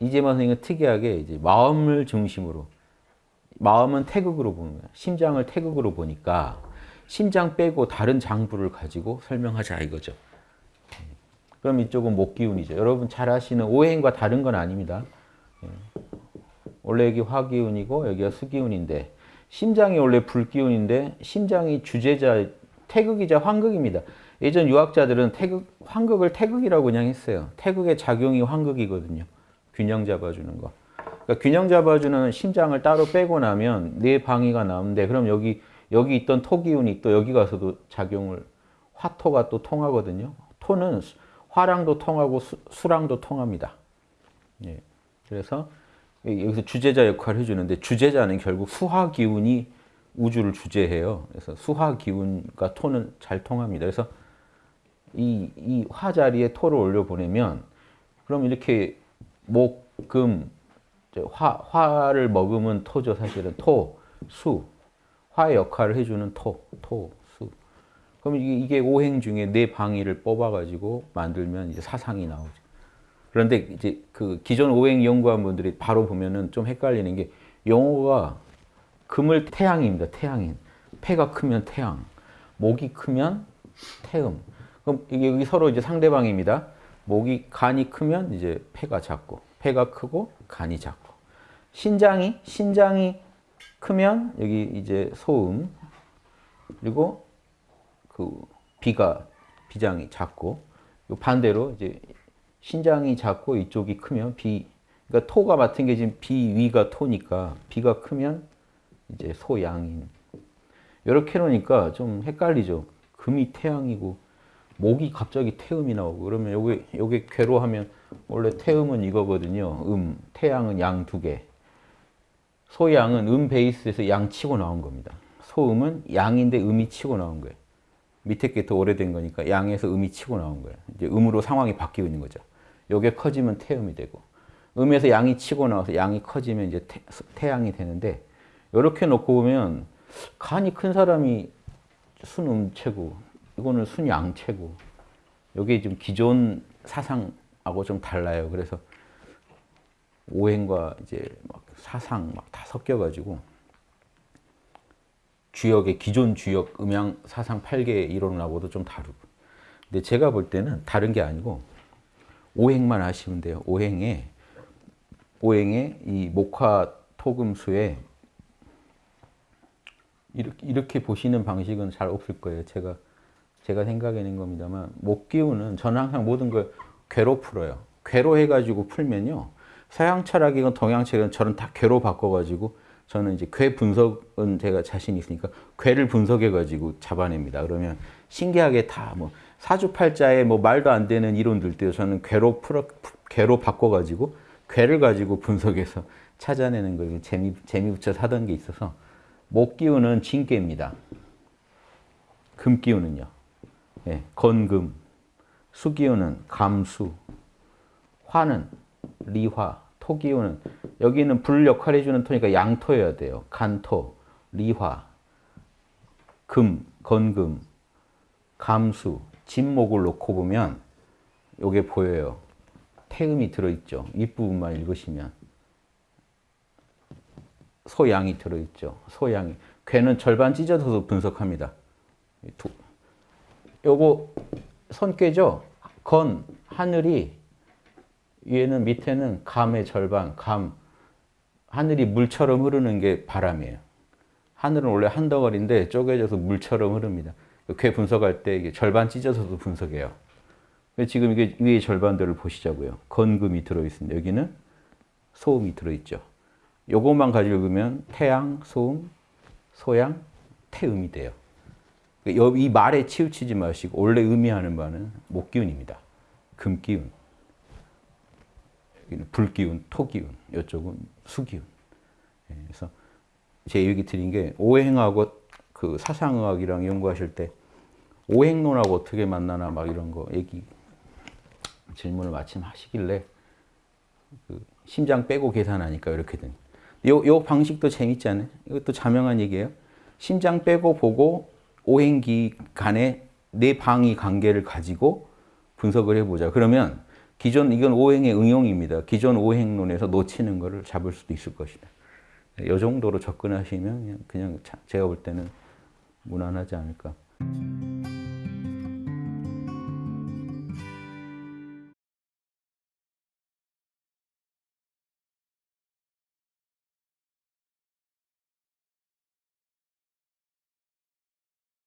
이재만 선생님은 특이하게 이제 마음을 중심으로 마음은 태극으로 보는 거야. 심장을 태극으로 보니까 심장 빼고 다른 장부를 가지고 설명하자 이거죠. 그럼 이쪽은 목기운이죠. 여러분 잘 아시는 오행과 다른 건 아닙니다. 예. 원래 여기 화기운이고 여기가 수기운인데 심장이 원래 불기운인데 심장이 주제자 태극이자 환극입니다. 예전 유학자들은 태극, 환극을 태극이라고 그냥 했어요. 태극의 작용이 환극이거든요. 균형 잡아주는 거. 그러니까 균형 잡아주는 심장을 따로 빼고 나면 네 방위가 나오는데 그럼 여기 여기 있던 토기운이 또 여기 가서도 작용을 화토가 또 통하거든요. 토는 화랑도 통하고 수, 수랑도 통합니다. 예. 그래서 여기서 주제자 역할을 해주는데 주제자는 결국 수화 기운이 우주를 주재해요. 그래서 수화 기운과 토는 잘 통합니다. 그래서 이, 이 화 자리에 토를 올려 보내면 그럼 이렇게 목, 금, 화, 화를 머금은 토죠. 사실은 토, 수, 화의 역할을 해주는 토, 토, 수. 그럼 이게, 오행 중에 네 방위를 뽑아가지고 만들면 이제 사상이 나오죠. 그런데 이제 그 기존 오행 연구한 분들이 바로 보면은 좀 헷갈리는 게 용어가 금을 태양입니다. 태양인. 폐가 크면 태양. 목이 크면 태음. 그럼 이게 서로 이제 상대방입니다. 목이 간이 크면 이제 폐가 작고 폐가 크고 간이 작고 신장이 신장이 크면 여기 이제 소음 그리고 그 비가 비장이 작고 반대로 이제 신장이 작고 이쪽이 크면 비 그러니까 토가 맡은 게 지금 비위가 토니까 비가 크면 이제 소양인 이렇게 놓으니까 좀 헷갈리죠. 금이 태양이고 목이 갑자기 태음이 나오고 그러면 요게 요게 괴로 하면 원래 태음은 이거거든요. 음, 태양은 양 두 개. 소양은 음 베이스에서 양 치고 나온 겁니다. 소음은 양인데 음이 치고 나온 거예요. 밑에 게 더 오래된 거니까 양에서 음이 치고 나온 거예요. 이제 음으로 상황이 바뀌고 있는 거죠. 요게 커지면 태음이 되고 음에서 양이 치고 나와서 양이 커지면 이제 태, 태양이 되는데 이렇게 놓고 보면 간이 큰 사람이 순음체고 이거는 순양체고 이게 좀 기존 사상하고 좀 달라요. 그래서 오행과 이제 막 사상 막 다 섞여가지고 주역의 기존 주역 음양 사상 8개 이론하고도 좀 다르고 근데 제가 볼 때는 다른 게 아니고 오행만 하시면 돼요. 오행에 오행에 이 목화 토금수에 이렇게, 이렇게 보시는 방식은 잘 없을 거예요. 제가 제가 생각해낸 겁니다만 목기운은 저는 항상 모든 걸 괴로 풀어요. 괴로 해가지고 풀면요. 서양 철학이건 동양 철학은 저는 다 괴로 바꿔가지고 저는 이제 괴 분석은 제가 자신 있으니까 괴를 분석해가지고 잡아냅니다. 그러면 신기하게 다 뭐 사주팔자에 뭐 말도 안 되는 이론들도 저는 괴로 풀어 괴로 바꿔가지고 괴를 가지고 분석해서 찾아내는 거 재미 재미 붙여 하던 게 있어서 목 기운은 진괴입니다. 금 기운은요. 예, 건금, 수기운은 감수, 화는 리화, 토기운은 여기는 불 역할 해주는 토니까 양토여야 돼요. 간토, 리화, 금, 건금, 감수, 진목을 놓고 보면 요게 보여요. 태음이 들어있죠. 윗부분만 읽으시면. 소양이 들어있죠. 소양이. 괴는 절반 찢어서 분석합니다. 요거 손괴죠. 건, 하늘이 위에는 밑에는 감의 절반, 감. 하늘이 물처럼 흐르는 게 바람이에요. 하늘은 원래 한 덩어리인데 쪼개져서 물처럼 흐릅니다. 괴 분석할 때 이게 절반 찢어서도 분석해요. 지금 이게 위의 절반들을 보시자고요. 건금이 들어있습니다. 여기는 소음이 들어있죠. 요것만 가지고 읽으면 태양, 소음, 소양, 태음이 돼요. 이 말에 치우치지 마시고 원래 의미하는 바는 목기운입니다. 금기운. 불기운, 토기운, 이쪽은 수기운. 예, 그래서 제 얘기 드린 게 오행하고 그 사상의학이랑 연구하실 때 오행론하고 어떻게 만나나 막 이런 거 얘기 질문을 마침 하시길래 그 심장 빼고 계산하니까 이렇게 된. 요, 요 방식도 재밌지 않아요? 이것도 자명한 얘기예요. 심장 빼고 보고 오행기 간의 네 방위 관계를 가지고 분석을 해보자. 그러면 기존 이건 오행의 응용입니다. 기존 오행론에서 놓치는 거를 잡을 수도 있을 것이다. 이 정도로 접근하시면 그냥, 제가 볼 때는 무난하지 않을까.